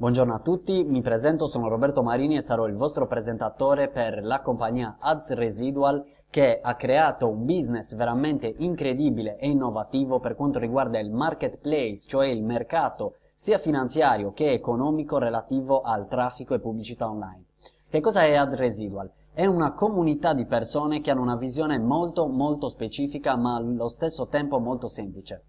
Buongiorno a tutti, mi presento, sono Roberto Marini e sarò il vostro presentatore per la compagnia Ads Residual che ha creato un business veramente incredibile e innovativo per quanto riguarda il marketplace, cioè il mercato sia finanziario che economico relativo al traffico e pubblicità online. Che cosa è Ads Residual? È una comunità di persone che hanno una visione molto molto specifica ma allo stesso tempo molto semplice.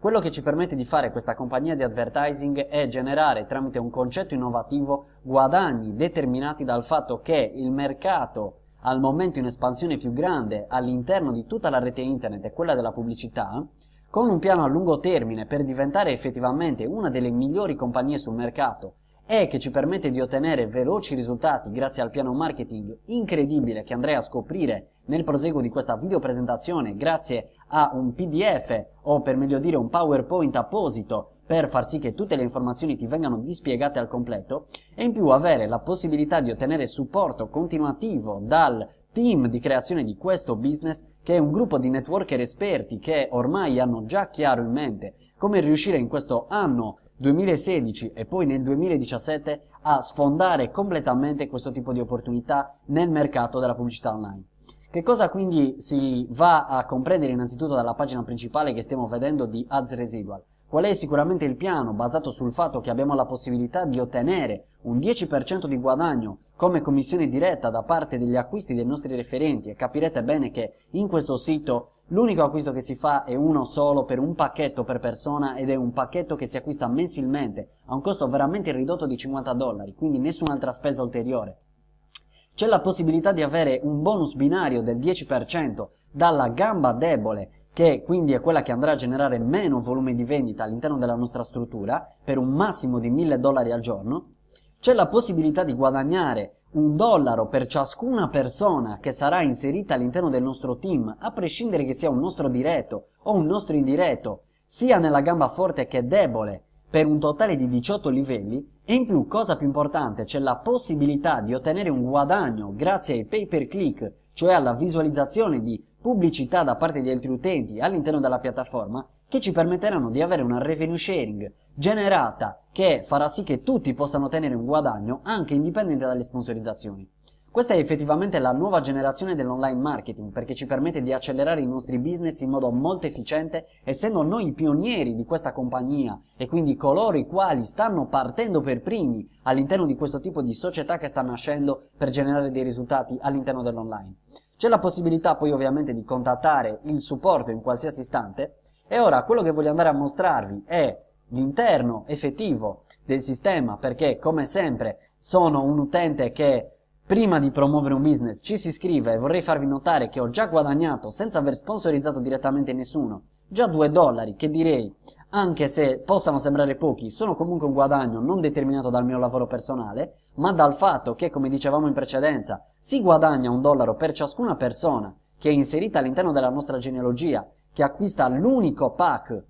Quello che ci permette di fare questa compagnia di advertising è generare tramite un concetto innovativo guadagni determinati dal fatto che il mercato al momento in espansione più grande all'interno di tutta la rete internet è quella della pubblicità, con un piano a lungo termine per diventare effettivamente una delle migliori compagnie sul mercato e che ci permette di ottenere veloci risultati grazie al piano marketing incredibile che andrei a scoprire nel proseguo di questa video presentazione grazie a un pdf o per meglio dire un powerpoint apposito per far sì che tutte le informazioni ti vengano dispiegate al completo e in più avere la possibilità di ottenere supporto continuativo dal team di creazione di questo business che è un gruppo di networker esperti che ormai hanno già chiaro in mente come riuscire in questo anno 2016 e poi nel 2017 a sfondare completamente questo tipo di opportunità nel mercato della pubblicità online. Che cosa quindi si va a comprendere innanzitutto dalla pagina principale che stiamo vedendo di Ads Residual? Qual è sicuramente il piano basato sul fatto che abbiamo la possibilità di ottenere un 10% di guadagno come commissione diretta da parte degli acquisti dei nostri referenti e capirete bene che in questo sito L'unico acquisto che si fa è uno solo per un pacchetto per persona ed è un pacchetto che si acquista mensilmente a un costo veramente ridotto di 50 dollari, quindi nessun'altra spesa ulteriore. C'è la possibilità di avere un bonus binario del 10% dalla gamba debole che quindi è quella che andrà a generare meno volume di vendita all'interno della nostra struttura per un massimo di 1000 dollari al giorno. C'è la possibilità di guadagnare un dollaro per ciascuna persona che sarà inserita all'interno del nostro team, a prescindere che sia un nostro diretto o un nostro indiretto, sia nella gamba forte che debole, per un totale di 18 livelli e in più, cosa più importante, c'è la possibilità di ottenere un guadagno grazie ai pay per click, cioè alla visualizzazione di pubblicità da parte di altri utenti all'interno della piattaforma che ci permetteranno di avere una revenue sharing generata che farà sì che tutti possano ottenere un guadagno anche indipendente dalle sponsorizzazioni. Questa è effettivamente la nuova generazione dell'online marketing perché ci permette di accelerare i nostri business in modo molto efficiente essendo noi i pionieri di questa compagnia e quindi coloro i quali stanno partendo per primi all'interno di questo tipo di società che sta nascendo per generare dei risultati all'interno dell'online. C'è la possibilità poi ovviamente di contattare il supporto in qualsiasi istante e ora quello che voglio andare a mostrarvi è l'interno effettivo del sistema perché come sempre sono un utente che prima di promuovere un business ci si iscrive e vorrei farvi notare che ho già guadagnato senza aver sponsorizzato direttamente nessuno già 2 dollari che direi? Anche se possano sembrare pochi sono comunque un guadagno non determinato dal mio lavoro personale ma dal fatto che come dicevamo in precedenza si guadagna un dollaro per ciascuna persona che è inserita all'interno della nostra genealogia che acquista l'unico pack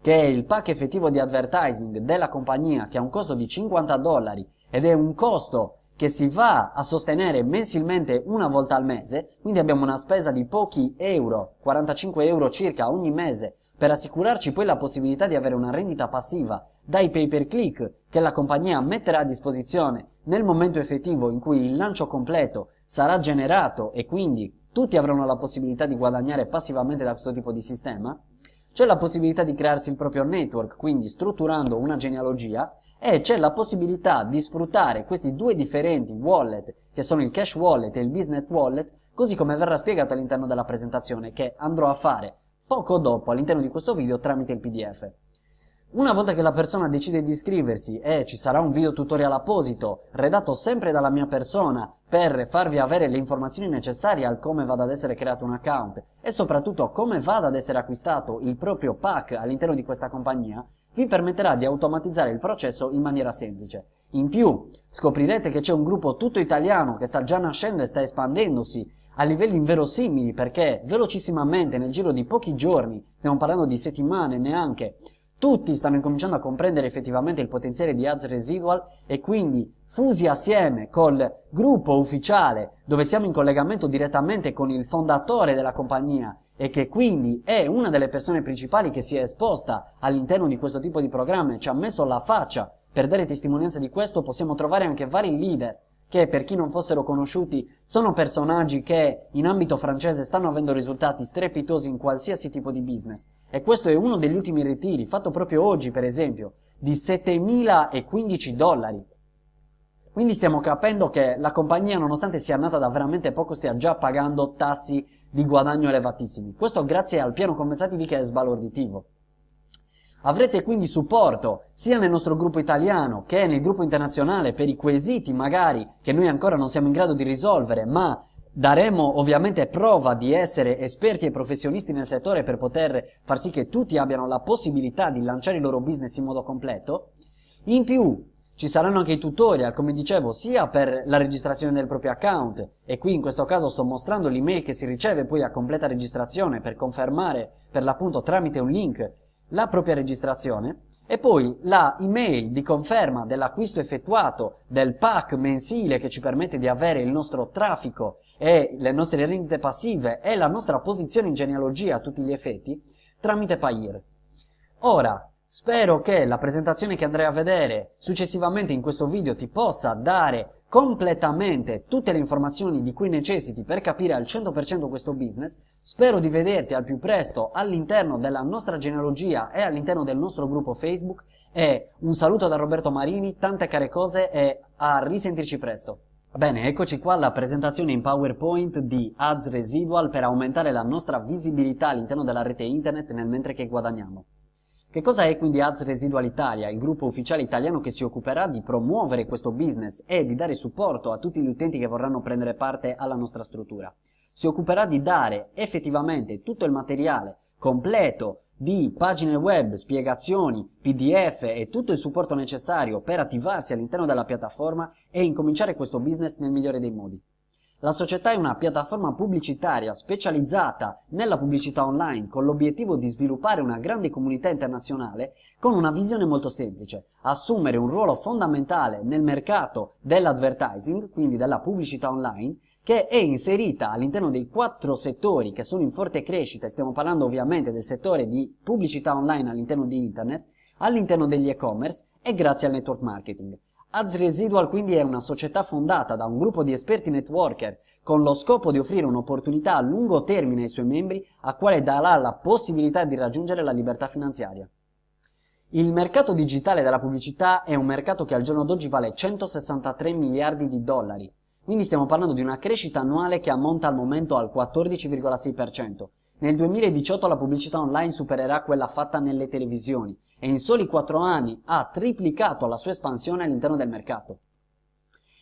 che è il pack effettivo di advertising della compagnia che ha un costo di 50 dollari ed è un costo che si va a sostenere mensilmente una volta al mese, quindi abbiamo una spesa di pochi euro, 45 euro circa ogni mese, per assicurarci poi la possibilità di avere una rendita passiva dai pay per click che la compagnia metterà a disposizione nel momento effettivo in cui il lancio completo sarà generato e quindi tutti avranno la possibilità di guadagnare passivamente da questo tipo di sistema, c'è la possibilità di crearsi il proprio network, quindi strutturando una genealogia, e c'è la possibilità di sfruttare questi due differenti wallet, che sono il cash wallet e il business wallet, così come verrà spiegato all'interno della presentazione che andrò a fare poco dopo all'interno di questo video tramite il pdf. Una volta che la persona decide di iscriversi e ci sarà un video tutorial apposito, redatto sempre dalla mia persona, per farvi avere le informazioni necessarie al come vada ad essere creato un account e soprattutto come vada ad essere acquistato il proprio pack all'interno di questa compagnia, vi permetterà di automatizzare il processo in maniera semplice. In più, scoprirete che c'è un gruppo tutto italiano che sta già nascendo e sta espandendosi a livelli inverosimili perché velocissimamente nel giro di pochi giorni, stiamo parlando di settimane neanche, tutti stanno incominciando a comprendere effettivamente il potenziale di Ads Residual e quindi fusi assieme col gruppo ufficiale dove siamo in collegamento direttamente con il fondatore della compagnia e che quindi è una delle persone principali che si è esposta all'interno di questo tipo di programma e ci ha messo la faccia Per dare testimonianza di questo possiamo trovare anche vari leader che per chi non fossero conosciuti sono personaggi che in ambito francese stanno avendo risultati strepitosi in qualsiasi tipo di business. E questo è uno degli ultimi ritiri, fatto proprio oggi per esempio, di 7.015 dollari. Quindi stiamo capendo che la compagnia, nonostante sia nata da veramente poco, stia già pagando tassi di guadagno elevatissimi. Questo grazie al piano compensativi che è sbalorditivo. Avrete quindi supporto sia nel nostro gruppo italiano che nel gruppo internazionale per i quesiti magari che noi ancora non siamo in grado di risolvere, ma daremo ovviamente prova di essere esperti e professionisti nel settore per poter far sì che tutti abbiano la possibilità di lanciare il loro business in modo completo. In più ci saranno anche i tutorial, come dicevo, sia per la registrazione del proprio account, e qui in questo caso sto mostrando l'email che si riceve poi a completa registrazione per confermare per l'appunto tramite un link la propria registrazione e poi la email di conferma dell'acquisto effettuato del pack mensile che ci permette di avere il nostro traffico e le nostre rendite passive e la nostra posizione in genealogia a tutti gli effetti tramite Payer. Ora, spero che la presentazione che andrai a vedere successivamente in questo video ti possa dare completamente tutte le informazioni di cui necessiti per capire al 100% questo business. Spero di vederti al più presto all'interno della nostra genealogia e all'interno del nostro gruppo Facebook e un saluto da Roberto Marini, tante care cose e a risentirci presto. Bene, eccoci qua alla presentazione in PowerPoint di Ads Residual per aumentare la nostra visibilità all'interno della rete internet nel mentre che guadagniamo. Che cosa è quindi Ads Residual Italia, il gruppo ufficiale italiano che si occuperà di promuovere questo business e di dare supporto a tutti gli utenti che vorranno prendere parte alla nostra struttura? Si occuperà di dare effettivamente tutto il materiale completo di pagine web, spiegazioni, pdf e tutto il supporto necessario per attivarsi all'interno della piattaforma e incominciare questo business nel migliore dei modi. La società è una piattaforma pubblicitaria specializzata nella pubblicità online con l'obiettivo di sviluppare una grande comunità internazionale con una visione molto semplice, assumere un ruolo fondamentale nel mercato dell'advertising, quindi della pubblicità online, che è inserita all'interno dei quattro settori che sono in forte crescita, stiamo parlando ovviamente del settore di pubblicità online all'interno di internet, all'interno degli e-commerce e grazie al network marketing. Ads Residual quindi è una società fondata da un gruppo di esperti networker con lo scopo di offrire un'opportunità a lungo termine ai suoi membri a quale darà la possibilità di raggiungere la libertà finanziaria. Il mercato digitale della pubblicità è un mercato che al giorno d'oggi vale 163 miliardi di dollari, quindi stiamo parlando di una crescita annuale che ammonta al momento al 14,6%. Nel 2018 la pubblicità online supererà quella fatta nelle televisioni e in soli 4 anni ha triplicato la sua espansione all'interno del mercato.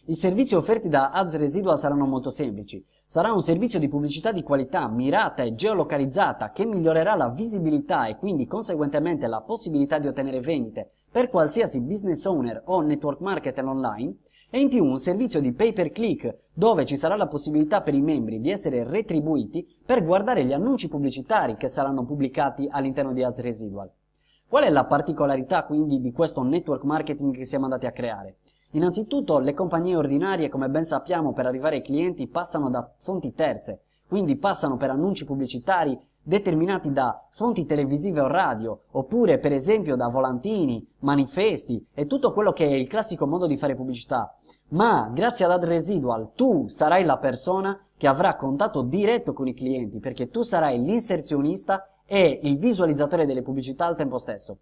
I servizi offerti da Ads Residual saranno molto semplici. Sarà un servizio di pubblicità di qualità mirata e geolocalizzata che migliorerà la visibilità e quindi conseguentemente la possibilità di ottenere vendite per qualsiasi business owner o network marketer online e in più un servizio di pay per click dove ci sarà la possibilità per i membri di essere retribuiti per guardare gli annunci pubblicitari che saranno pubblicati all'interno di Ads Residual. Qual è la particolarità quindi di questo network marketing che siamo andati a creare? Innanzitutto le compagnie ordinarie, come ben sappiamo, per arrivare ai clienti passano da fonti terze, quindi passano per annunci pubblicitari determinati da fonti televisive o radio, oppure per esempio da volantini, manifesti e tutto quello che è il classico modo di fare pubblicità. Ma grazie ad Ad Residual tu sarai la persona che avrà contatto diretto con i clienti perché tu sarai l'inserzionista e il visualizzatore delle pubblicità al tempo stesso.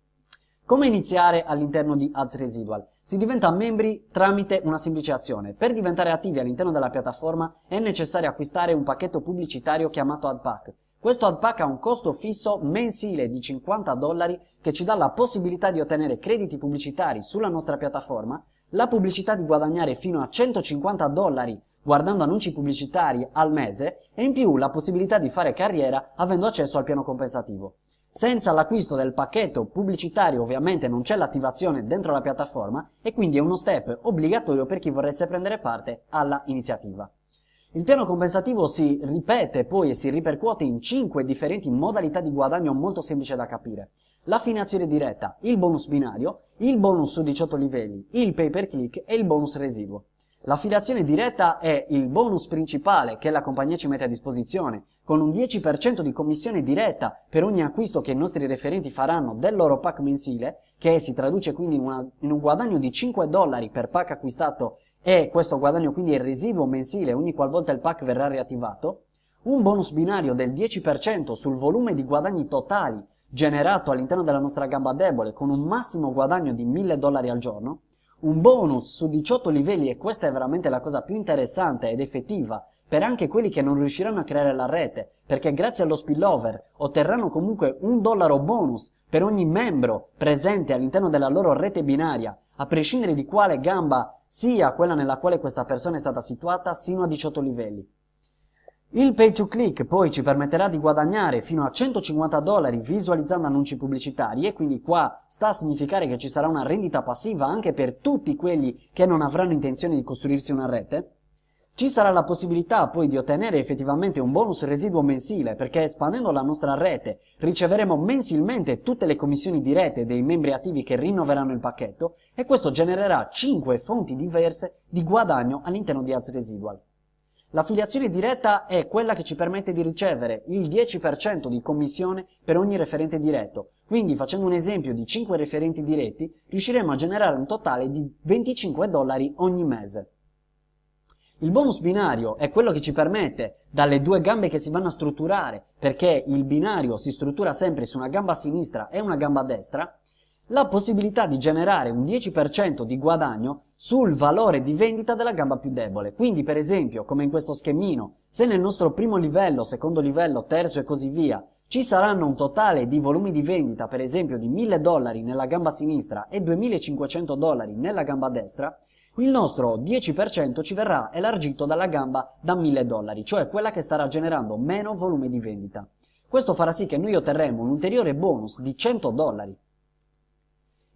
Come iniziare all'interno di Ads Residual? Si diventa membri tramite una semplice azione. Per diventare attivi all'interno della piattaforma è necessario acquistare un pacchetto pubblicitario chiamato AdPack. Questo AdPack ha un costo fisso mensile di 50 dollari che ci dà la possibilità di ottenere crediti pubblicitari sulla nostra piattaforma, la pubblicità di guadagnare fino a 150 dollari guardando annunci pubblicitari al mese e in più la possibilità di fare carriera avendo accesso al piano compensativo. Senza l'acquisto del pacchetto pubblicitario ovviamente non c'è l'attivazione dentro la piattaforma e quindi è uno step obbligatorio per chi vorresse prendere parte alla iniziativa. Il piano compensativo si ripete poi e si ripercuote in 5 differenti modalità di guadagno molto semplice da capire. L'affinazione diretta, il bonus binario, il bonus su 18 livelli, il pay per click e il bonus residuo. L'affiliazione diretta è il bonus principale che la compagnia ci mette a disposizione, con un 10% di commissione diretta per ogni acquisto che i nostri referenti faranno del loro pack mensile, che si traduce quindi in, una, in un guadagno di 5 dollari per pack acquistato e questo guadagno quindi è il residuo mensile ogni qualvolta il pack verrà riattivato, un bonus binario del 10% sul volume di guadagni totali generato all'interno della nostra gamba debole con un massimo guadagno di 1000 dollari al giorno, un bonus su 18 livelli e questa è veramente la cosa più interessante ed effettiva per anche quelli che non riusciranno a creare la rete, perché grazie allo spillover otterranno comunque un dollaro bonus per ogni membro presente all'interno della loro rete binaria, a prescindere di quale gamba sia quella nella quale questa persona è stata situata, sino a 18 livelli. Il pay to click poi ci permetterà di guadagnare fino a 150 dollari visualizzando annunci pubblicitari e quindi qua sta a significare che ci sarà una rendita passiva anche per tutti quelli che non avranno intenzione di costruirsi una rete. Ci sarà la possibilità poi di ottenere effettivamente un bonus residuo mensile perché espandendo la nostra rete riceveremo mensilmente tutte le commissioni dirette dei membri attivi che rinnoveranno il pacchetto e questo genererà 5 fonti diverse di guadagno all'interno di Ads Residual. L'affiliazione diretta è quella che ci permette di ricevere il 10% di commissione per ogni referente diretto. Quindi facendo un esempio di 5 referenti diretti riusciremo a generare un totale di 25 dollari ogni mese. Il bonus binario è quello che ci permette, dalle due gambe che si vanno a strutturare, perché il binario si struttura sempre su una gamba sinistra e una gamba destra, la possibilità di generare un 10% di guadagno sul valore di vendita della gamba più debole. Quindi, per esempio, come in questo schemino, se nel nostro primo livello, secondo livello, terzo e così via, ci saranno un totale di volumi di vendita, per esempio, di 1000 dollari nella gamba sinistra e 2500 dollari nella gamba destra, il nostro 10% ci verrà elargito dalla gamba da 1000 dollari, cioè quella che starà generando meno volume di vendita. Questo farà sì che noi otterremo un ulteriore bonus di 100 dollari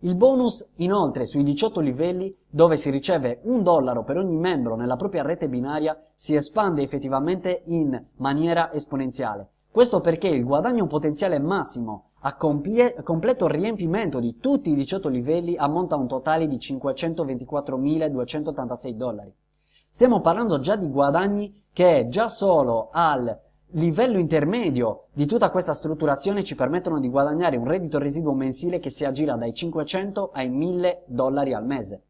il bonus inoltre sui 18 livelli, dove si riceve un dollaro per ogni membro nella propria rete binaria, si espande effettivamente in maniera esponenziale. Questo perché il guadagno potenziale massimo a completo riempimento di tutti i 18 livelli ammonta a un totale di 524.286 dollari. Stiamo parlando già di guadagni che già solo al livello intermedio di tutta questa strutturazione ci permettono di guadagnare un reddito residuo mensile che si aggira dai 500 ai 1000 dollari al mese.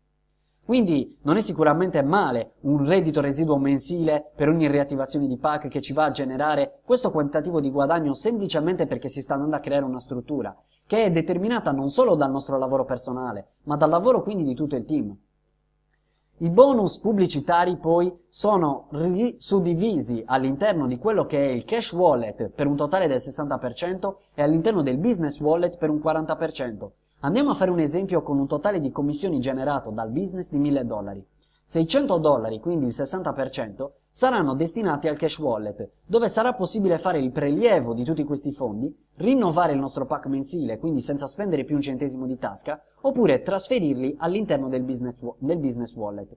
Quindi non è sicuramente male un reddito residuo mensile per ogni riattivazione di pack che ci va a generare questo quantitativo di guadagno semplicemente perché si sta andando a creare una struttura che è determinata non solo dal nostro lavoro personale, ma dal lavoro quindi di tutto il team. I bonus pubblicitari poi sono suddivisi all'interno di quello che è il cash wallet per un totale del 60% e all'interno del business wallet per un 40%. Andiamo a fare un esempio con un totale di commissioni generato dal business di 1000 dollari. 600 dollari, quindi il 60%, saranno destinati al cash wallet, dove sarà possibile fare il prelievo di tutti questi fondi, rinnovare il nostro pack mensile, quindi senza spendere più un centesimo di tasca, oppure trasferirli all'interno del del business wallet.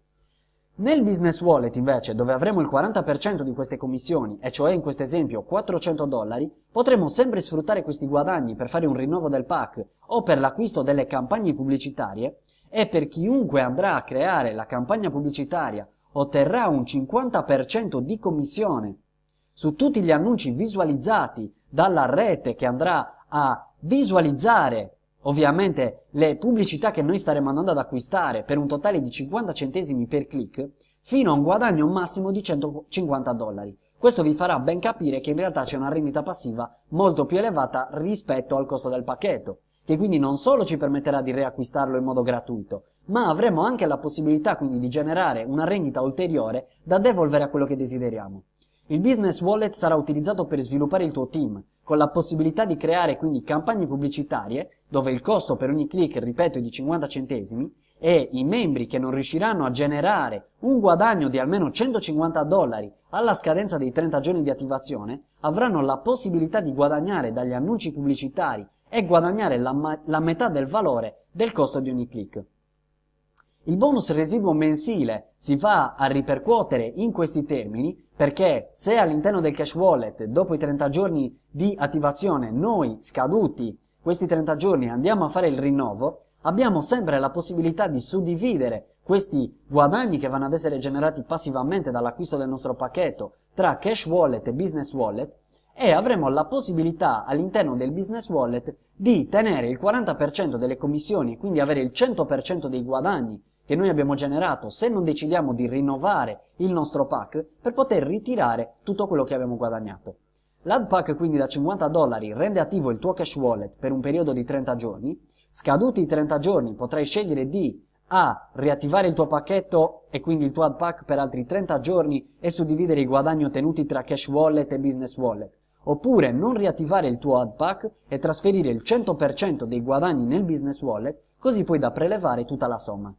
Nel business wallet invece, dove avremo il 40% di queste commissioni, e cioè in questo esempio 400 dollari, potremo sempre sfruttare questi guadagni per fare un rinnovo del pack o per l'acquisto delle campagne pubblicitarie e per chiunque andrà a creare la campagna pubblicitaria otterrà un 50% di commissione su tutti gli annunci visualizzati dalla rete che andrà a visualizzare ovviamente le pubblicità che noi staremo andando ad acquistare per un totale di 50 centesimi per click fino a un guadagno massimo di 150 dollari. Questo vi farà ben capire che in realtà c'è una rendita passiva molto più elevata rispetto al costo del pacchetto che quindi non solo ci permetterà di riacquistarlo in modo gratuito, ma avremo anche la possibilità quindi di generare una rendita ulteriore da devolvere a quello che desideriamo. Il business wallet sarà utilizzato per sviluppare il tuo team, con la possibilità di creare quindi campagne pubblicitarie, dove il costo per ogni click, ripeto, è di 50 centesimi, e i membri che non riusciranno a generare un guadagno di almeno 150 dollari alla scadenza dei 30 giorni di attivazione avranno la possibilità di guadagnare dagli annunci pubblicitari e guadagnare la, la metà del valore del costo di ogni click. Il bonus residuo mensile si va a ripercuotere in questi termini perché se all'interno del cash wallet dopo i 30 giorni di attivazione noi scaduti questi 30 giorni andiamo a fare il rinnovo, abbiamo sempre la possibilità di suddividere questi guadagni che vanno ad essere generati passivamente dall'acquisto del nostro pacchetto tra cash wallet e business wallet e avremo la possibilità all'interno del business wallet di tenere il 40% delle commissioni e quindi avere il 100% dei guadagni che noi abbiamo generato se non decidiamo di rinnovare il nostro pack per poter ritirare tutto quello che abbiamo guadagnato. L'ad pack quindi da 50 dollari rende attivo il tuo cash wallet per un periodo di 30 giorni, scaduti i 30 giorni potrai scegliere di a. riattivare il tuo pacchetto e quindi il tuo ad pack per altri 30 giorni e suddividere i guadagni ottenuti tra cash wallet e business wallet oppure non riattivare il tuo ad pack e trasferire il 100% dei guadagni nel business wallet, così poi da prelevare tutta la somma.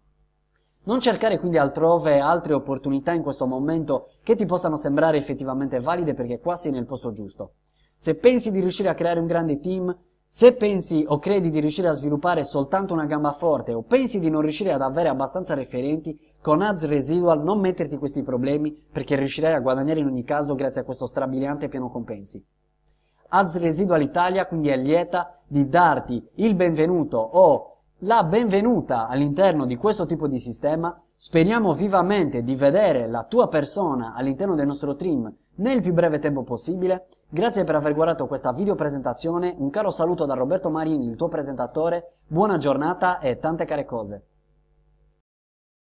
Non cercare quindi altrove altre opportunità in questo momento che ti possano sembrare effettivamente valide perché qua sei nel posto giusto. Se pensi di riuscire a creare un grande team, se pensi o credi di riuscire a sviluppare soltanto una gamba forte o pensi di non riuscire ad avere abbastanza referenti, con Ads Residual non metterti questi problemi perché riuscirai a guadagnare in ogni caso grazie a questo strabiliante piano compensi. Ads Residual Italia quindi è lieta di darti il benvenuto o la benvenuta all'interno di questo tipo di sistema. Speriamo vivamente di vedere la tua persona all'interno del nostro team nel più breve tempo possibile. Grazie per aver guardato questa video presentazione, un caro saluto da Roberto Marini, il tuo presentatore, buona giornata e tante care cose.